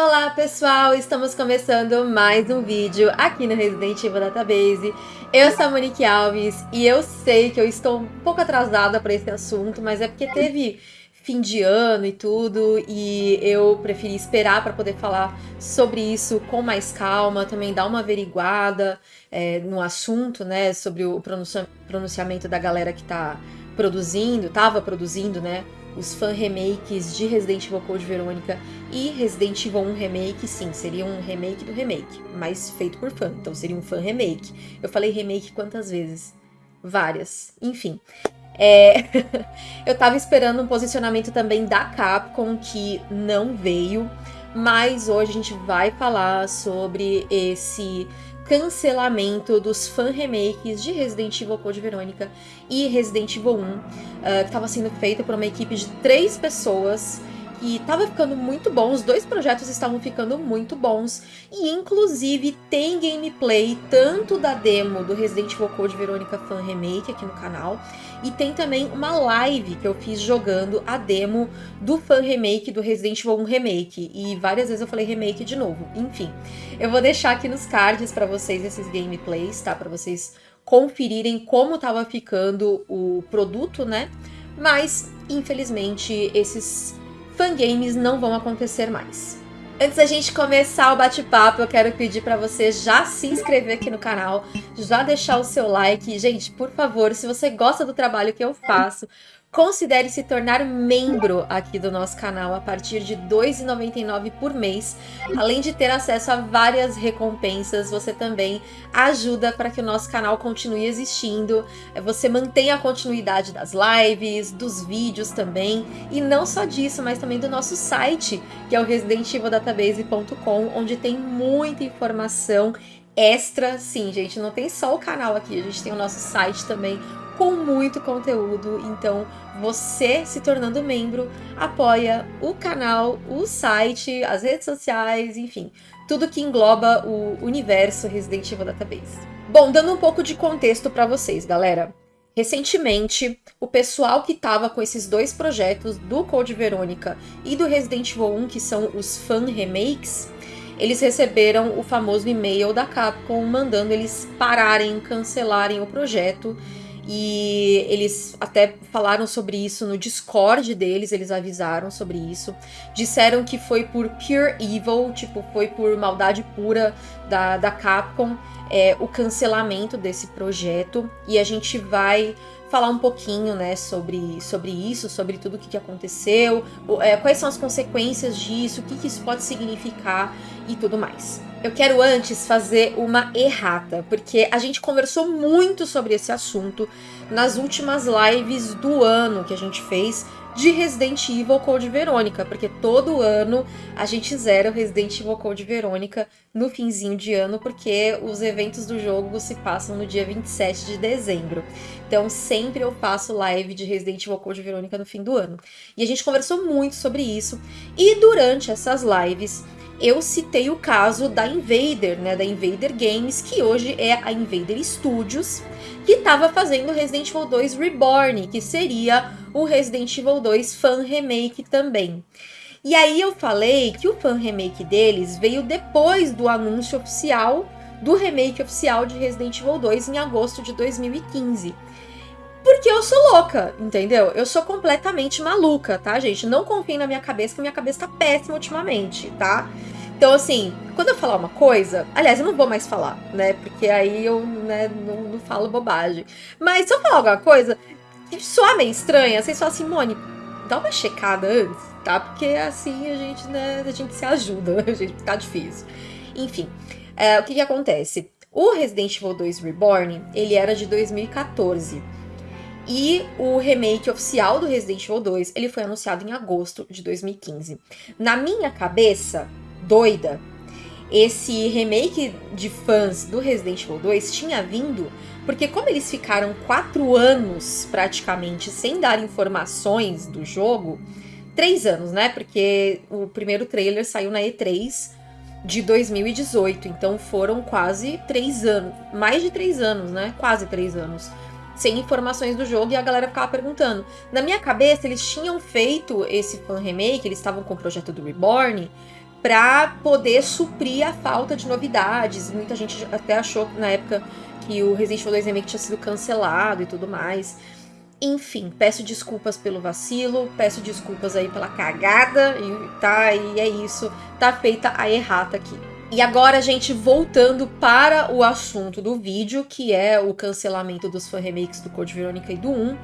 Olá pessoal, estamos começando mais um vídeo aqui no Resident Evil Database. Eu sou a Monique Alves e eu sei que eu estou um pouco atrasada para esse assunto, mas é porque teve fim de ano e tudo, e eu preferi esperar para poder falar sobre isso com mais calma, também dar uma averiguada é, no assunto, né, sobre o pronunciamento da galera que está produzindo, estava produzindo, né, os fan remakes de Resident Evil Code Verônica e Resident Evil 1 Remake, sim, seria um remake do remake, mas feito por fã, então seria um fan remake. Eu falei remake quantas vezes? Várias. Enfim. É... eu tava esperando um posicionamento também da Capcom, que não veio, mas hoje a gente vai falar sobre esse cancelamento dos fan remakes de Resident Evil Code Verônica e Resident Evil 1, uh, que estava sendo feita por uma equipe de três pessoas e tava ficando muito bom, os dois projetos estavam ficando muito bons, e inclusive tem gameplay tanto da demo do Resident Evil Code Verônica Fan Remake aqui no canal, e tem também uma live que eu fiz jogando a demo do Fan Remake do Resident Evil 1 Remake, e várias vezes eu falei remake de novo, enfim. Eu vou deixar aqui nos cards para vocês esses gameplays, tá? Para vocês conferirem como tava ficando o produto, né? Mas, infelizmente, esses fangames não vão acontecer mais. Antes da gente começar o bate-papo, eu quero pedir para você já se inscrever aqui no canal, já deixar o seu like. Gente, por favor, se você gosta do trabalho que eu faço, Considere se tornar membro aqui do nosso canal a partir de R$ 2,99 por mês. Além de ter acesso a várias recompensas, você também ajuda para que o nosso canal continue existindo. É, você mantém a continuidade das lives, dos vídeos também. E não só disso, mas também do nosso site, que é o residentivildatabase.com, onde tem muita informação extra. Sim, gente, não tem só o canal aqui, a gente tem o nosso site também com muito conteúdo. Então, você se tornando membro apoia o canal, o site, as redes sociais, enfim, tudo que engloba o universo Resident Evil Database. Bom, dando um pouco de contexto para vocês, galera. Recentemente, o pessoal que estava com esses dois projetos, do Code Verônica e do Resident Evil 1, que são os fan remakes, eles receberam o famoso e-mail da Capcom mandando eles pararem, cancelarem o projeto e eles até falaram sobre isso no Discord deles, eles avisaram sobre isso. Disseram que foi por pure evil, tipo, foi por maldade pura da, da Capcom é, o cancelamento desse projeto. E a gente vai falar um pouquinho, né, sobre, sobre isso, sobre tudo o que, que aconteceu, é, quais são as consequências disso, o que, que isso pode significar e tudo mais. Eu quero antes fazer uma errata, porque a gente conversou muito sobre esse assunto nas últimas lives do ano que a gente fez de Resident Evil Code Verônica, porque todo ano a gente zera o Resident Evil Code Verônica no finzinho de ano, porque os eventos do jogo se passam no dia 27 de dezembro. Então sempre eu faço live de Resident Evil Code Verônica no fim do ano. E a gente conversou muito sobre isso, e durante essas lives eu citei o caso da Invader, né, da Invader Games, que hoje é a Invader Studios, que estava fazendo Resident Evil 2 Reborn, que seria o Resident Evil 2 fan remake também. E aí eu falei que o fan remake deles veio depois do anúncio oficial do remake oficial de Resident Evil 2 em agosto de 2015. Porque eu sou louca, entendeu? Eu sou completamente maluca, tá, gente? Não confiem na minha cabeça, que minha cabeça tá péssima ultimamente, tá? Então, assim, quando eu falar uma coisa, aliás, eu não vou mais falar, né? Porque aí eu né, não, não falo bobagem. Mas se eu falar alguma coisa que soar meio estranha, vocês falam assim, Mone, dá uma checada antes, tá? Porque assim a gente, né, a gente se ajuda, a gente tá difícil. Enfim, é, o que que acontece? O Resident Evil 2 Reborn, ele era de 2014. E o remake oficial do Resident Evil 2, ele foi anunciado em agosto de 2015. Na minha cabeça, doida, esse remake de fãs do Resident Evil 2 tinha vindo porque como eles ficaram quatro anos praticamente sem dar informações do jogo, três anos, né? Porque o primeiro trailer saiu na E3 de 2018, então foram quase três anos, mais de três anos, né? Quase três anos sem informações do jogo e a galera ficava perguntando. Na minha cabeça, eles tinham feito esse fan remake, eles estavam com o projeto do Reborn, para poder suprir a falta de novidades. Muita gente até achou na época que o Resident Evil 2 Remake tinha sido cancelado e tudo mais. Enfim, peço desculpas pelo vacilo, peço desculpas aí pela cagada, e tá, e é isso, tá feita a errata aqui. E agora, gente, voltando para o assunto do vídeo, que é o cancelamento dos fan remakes do Code Verônica e do 1.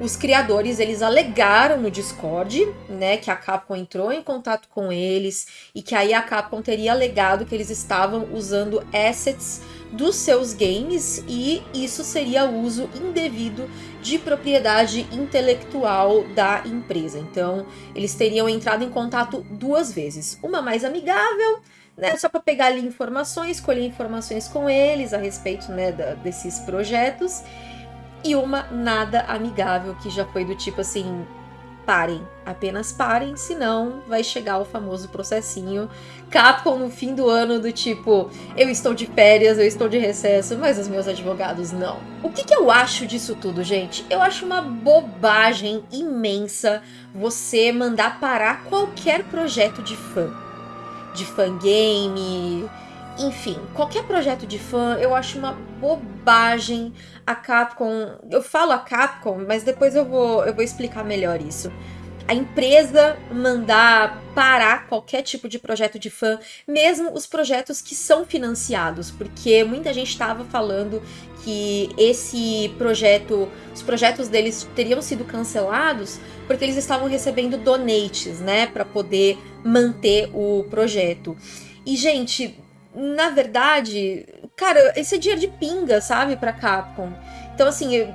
Os criadores, eles alegaram no Discord, né, que a Capcom entrou em contato com eles e que aí a Capcom teria alegado que eles estavam usando assets dos seus games e isso seria uso indevido de propriedade intelectual da empresa. Então, eles teriam entrado em contato duas vezes, uma mais amigável, né, só para pegar ali informações, colher informações com eles a respeito né, da, desses projetos, e uma nada amigável que já foi do tipo assim, parem, apenas parem, senão vai chegar o famoso processinho Capcom no fim do ano do tipo, eu estou de férias, eu estou de recesso, mas os meus advogados não. O que, que eu acho disso tudo, gente? Eu acho uma bobagem imensa você mandar parar qualquer projeto de fã. De fangame, enfim, qualquer projeto de fã, eu acho uma bobagem a Capcom. Eu falo a Capcom, mas depois eu vou, eu vou explicar melhor isso. A empresa mandar parar qualquer tipo de projeto de fã, mesmo os projetos que são financiados, porque muita gente estava falando que esse projeto, os projetos deles teriam sido cancelados porque eles estavam recebendo donates, né, para poder manter o projeto. E gente, na verdade, cara, esse é dinheiro de pinga, sabe, pra Capcom. Então, assim, eu,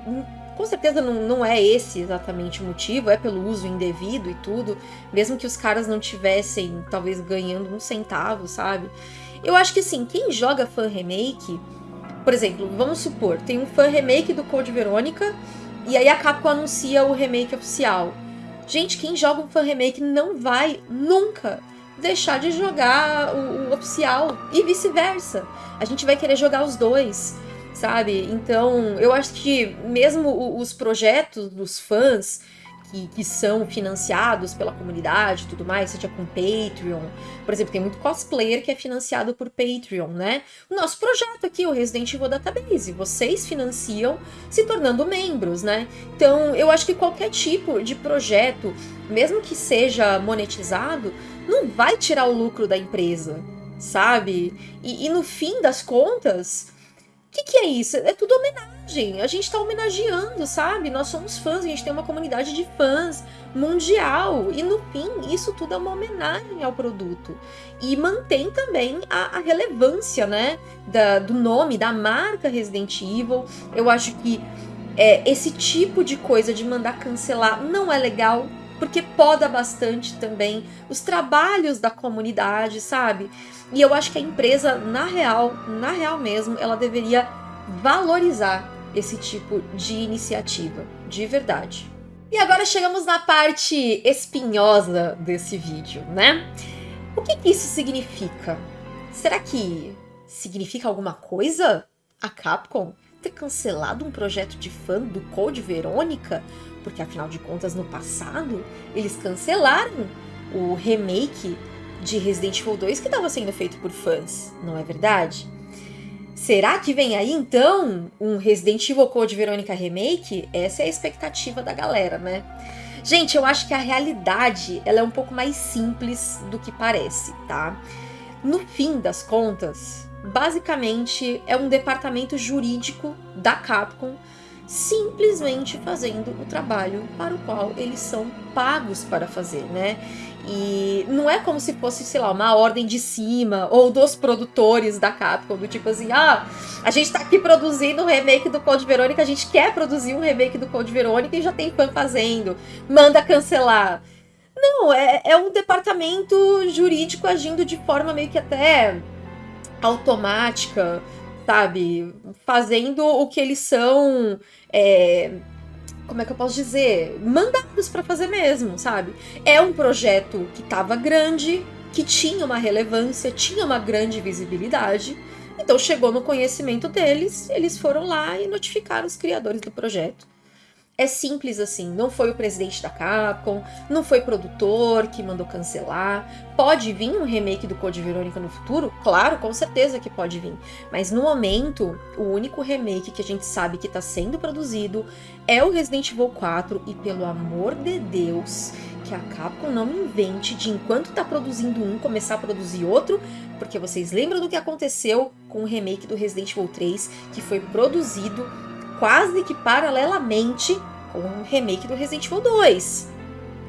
com certeza não, não é esse exatamente o motivo, é pelo uso indevido e tudo, mesmo que os caras não tivessem, talvez, ganhando um centavo, sabe? Eu acho que, assim, quem joga fan remake, por exemplo, vamos supor, tem um fan remake do Code Verônica, e aí a Capcom anuncia o remake oficial. Gente, quem joga um fan remake não vai nunca deixar de jogar o, o oficial e vice-versa. A gente vai querer jogar os dois, sabe? Então, eu acho que mesmo os projetos dos fãs que, que, são financiados pela comunidade e tudo mais, seja com Patreon. Por exemplo, tem muito cosplayer que é financiado por Patreon, né? O nosso projeto aqui, o Resident Evil Database, vocês financiam se tornando membros, né? Então, eu acho que qualquer tipo de projeto, mesmo que seja monetizado, não vai tirar o lucro da empresa, sabe? E, e no fim das contas, que, que é isso? É tudo homenagem. A gente tá homenageando, sabe? Nós somos fãs, a gente tem uma comunidade de fãs mundial. E no fim, isso tudo é uma homenagem ao produto. E mantém também a, a relevância, né? Da, do nome, da marca Resident Evil. Eu acho que é, esse tipo de coisa de mandar cancelar não é legal porque poda bastante também os trabalhos da comunidade, sabe? E eu acho que a empresa, na real, na real mesmo, ela deveria valorizar esse tipo de iniciativa, de verdade. E agora chegamos na parte espinhosa desse vídeo, né? O que, que isso significa? Será que significa alguma coisa? A Capcom ter cancelado um projeto de fã do Code Verônica porque afinal de contas no passado eles cancelaram o remake de Resident Evil 2 que estava sendo feito por fãs, não é verdade? Será que vem aí então um Resident Evil Code Verônica Remake? Essa é a expectativa da galera, né? Gente, eu acho que a realidade ela é um pouco mais simples do que parece, tá? No fim das contas, basicamente é um departamento jurídico da Capcom simplesmente fazendo o trabalho para o qual eles são pagos para fazer, né? E não é como se fosse, sei lá, uma ordem de cima ou dos produtores da Capcom, do tipo assim, ah, a gente tá aqui produzindo um remake do Code Verônica, a gente quer produzir um remake do Code Verônica e já tem fã fazendo, manda cancelar. Não, é, é um departamento jurídico agindo de forma meio que até automática, sabe? Fazendo o que eles são. É, como é que eu posso dizer? Mandados para fazer mesmo, sabe? É um projeto que estava grande, que tinha uma relevância, tinha uma grande visibilidade. Então chegou no conhecimento deles, eles foram lá e notificaram os criadores do projeto. É simples assim, não foi o presidente da Capcom, não foi produtor que mandou cancelar. Pode vir um remake do Code Verônica no futuro? Claro, com certeza que pode vir. Mas no momento, o único remake que a gente sabe que está sendo produzido é o Resident Evil 4 e pelo amor de Deus, que a Capcom não invente de enquanto está produzindo um começar a produzir outro, porque vocês lembram do que aconteceu com o remake do Resident Evil 3, que foi produzido quase que paralelamente com o remake do Resident Evil 2.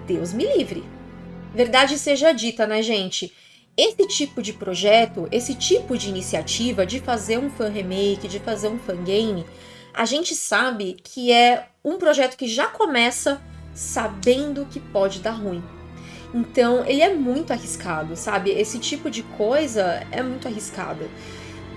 Deus me livre. Verdade seja dita, né, gente? Esse tipo de projeto, esse tipo de iniciativa de fazer um fan remake, de fazer um fan game, a gente sabe que é um projeto que já começa sabendo que pode dar ruim. Então, ele é muito arriscado, sabe? Esse tipo de coisa é muito arriscada.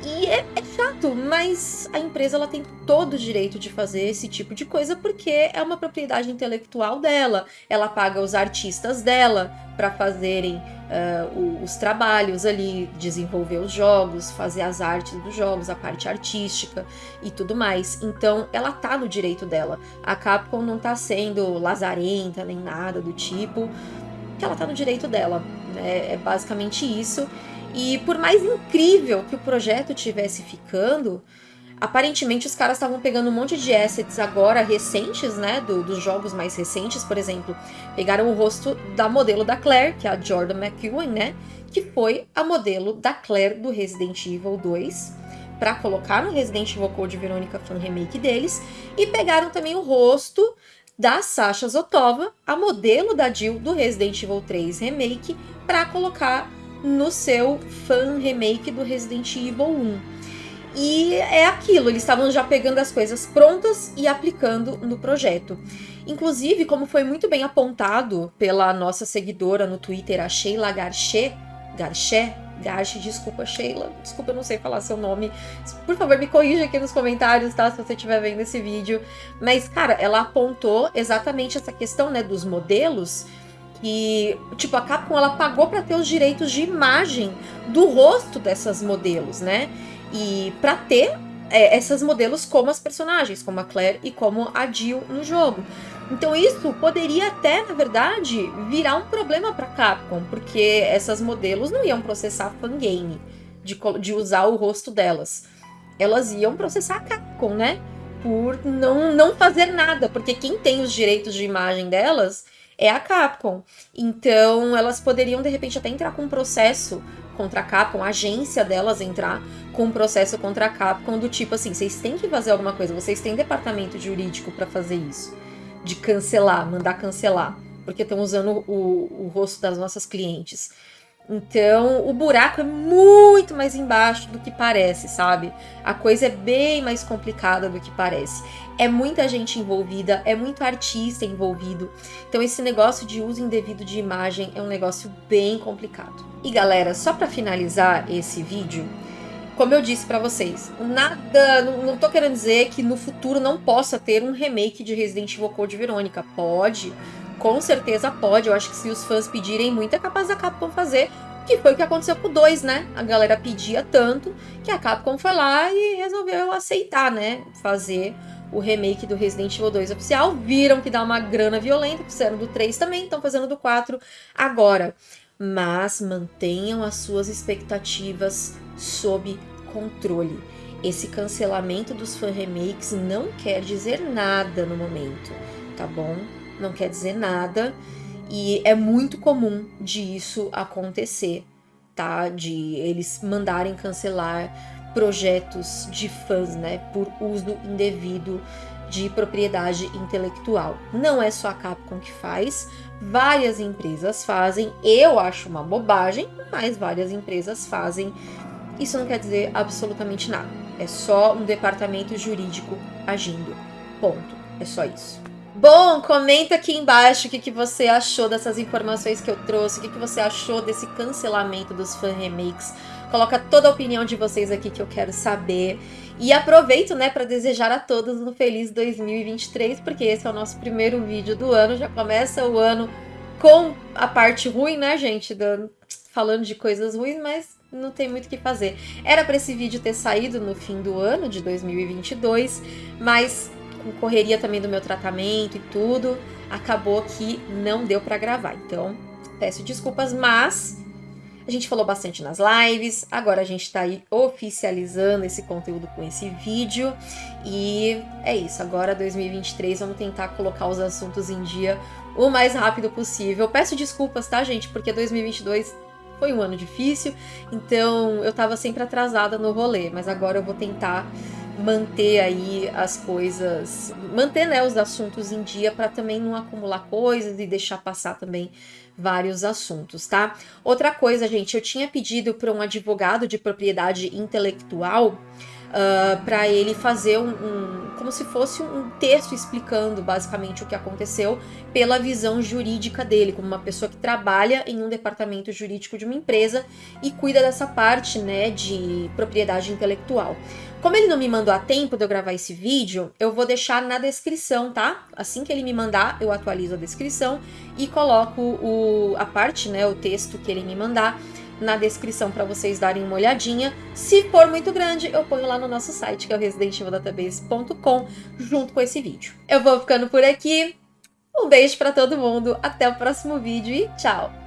E é, é, chato, mas a empresa ela tem todo o direito de fazer esse tipo de coisa porque é uma propriedade intelectual dela. Ela paga os artistas dela para fazerem uh, os trabalhos ali, desenvolver os jogos, fazer as artes dos jogos, a parte artística e tudo mais. Então ela tá no direito dela. A Capcom não tá sendo lazarenta nem nada do tipo, que ela tá no direito dela. Né? É basicamente isso. E por mais incrível que o projeto tivesse ficando, aparentemente os caras estavam pegando um monte de assets agora recentes, né, do, dos jogos mais recentes, por exemplo, pegaram o rosto da modelo da Claire, que é a Jordan McEwen, né, que foi a modelo da Claire do Resident Evil 2, para colocar no Resident Evil Code Verônica Fan Remake deles, e pegaram também o rosto da Sasha Zotova, a modelo da Jill do Resident Evil 3 Remake, para colocar no seu fan remake do Resident Evil 1. E é aquilo, eles estavam já pegando as coisas prontas e aplicando no projeto. Inclusive, como foi muito bem apontado pela nossa seguidora no Twitter, a Sheila Garché, Garché, Garche, desculpa Sheila, desculpa eu não sei falar seu nome, por favor me corrija aqui nos comentários, tá, se você estiver vendo esse vídeo. Mas, cara, ela apontou exatamente essa questão, né, dos modelos, e, tipo, a Capcom ela pagou para ter os direitos de imagem do rosto dessas modelos, né? E para ter é, essas modelos como as personagens, como a Claire e como a Jill no jogo. Então isso poderia até, na verdade, virar um problema para Capcom, porque essas modelos não iam processar fangame de, de usar o rosto delas. Elas iam processar a Capcom, né? Por não, não fazer nada, porque quem tem os direitos de imagem delas é a Capcom. Então, elas poderiam, de repente, até entrar com um processo contra a Capcom, a agência delas entrar com um processo contra a Capcom do tipo assim, vocês têm que fazer alguma coisa, vocês têm departamento jurídico para fazer isso. De cancelar, mandar cancelar, porque estão usando o, o rosto das nossas clientes. Então, o buraco é muito mais embaixo do que parece, sabe? A coisa é bem mais complicada do que parece. É muita gente envolvida, é muito artista envolvido. Então, esse negócio de uso indevido de imagem é um negócio bem complicado. E galera, só para finalizar esse vídeo, como eu disse para vocês, nada, não, não tô querendo dizer que no futuro não possa ter um remake de Resident Evil Code Verônica. Pode, com certeza pode. Eu acho que se os fãs pedirem muito, é capaz da Capcom fazer. Que foi o que aconteceu com o 2, né? A galera pedia tanto que a Capcom foi lá e resolveu aceitar, né? Fazer o remake do Resident Evil 2 oficial. Viram que dá uma grana violenta, fizeram do 3 também, estão fazendo do 4 agora. Mas mantenham as suas expectativas sob controle. Esse cancelamento dos fan remakes não quer dizer nada no momento, tá bom? Não quer dizer nada. E é muito comum de isso acontecer, tá? De eles mandarem cancelar projetos de fãs, né? Por uso indevido de propriedade intelectual. Não é só a Capcom que faz, várias empresas fazem. Eu acho uma bobagem, mas várias empresas fazem. Isso não quer dizer absolutamente nada. É só um departamento jurídico agindo. Ponto. É só isso. Bom, comenta aqui embaixo o que, que você achou dessas informações que eu trouxe, o que, que você achou desse cancelamento dos fan remakes. Coloca toda a opinião de vocês aqui que eu quero saber. E aproveito, né, para desejar a todos um feliz 2023, porque esse é o nosso primeiro vídeo do ano, já começa o ano com a parte ruim, né, gente, do, falando de coisas ruins, mas não tem muito o que fazer. Era para esse vídeo ter saído no fim do ano de 2022, mas com correria também do meu tratamento e tudo, acabou que não deu para gravar. Então, peço desculpas, mas a gente falou bastante nas lives, agora a gente está aí oficializando esse conteúdo com esse vídeo e é isso. Agora 2023 vamos tentar colocar os assuntos em dia o mais rápido possível. Peço desculpas, tá, gente? Porque 2022 foi um ano difícil, então eu tava sempre atrasada no rolê, mas agora eu vou tentar manter aí as coisas, manter né, os assuntos em dia para também não acumular coisas e deixar passar também vários assuntos, tá? Outra coisa, gente, eu tinha pedido para um advogado de propriedade intelectual uh, ah, para ele fazer um, um, como se fosse um texto explicando basicamente o que aconteceu pela visão jurídica dele, como uma pessoa que trabalha em um departamento jurídico de uma empresa e cuida dessa parte, né, de propriedade intelectual. Como ele não me mandou a tempo de eu gravar esse vídeo, eu vou deixar na descrição, tá? Assim que ele me mandar, eu atualizo a descrição e coloco o, a parte, né, o texto que ele me mandar na descrição para vocês darem uma olhadinha. Se for muito grande, eu ponho lá no nosso site, que é o residentevildatabase.com, junto com esse vídeo. Eu vou ficando por aqui. Um beijo para todo mundo, até o próximo vídeo e tchau!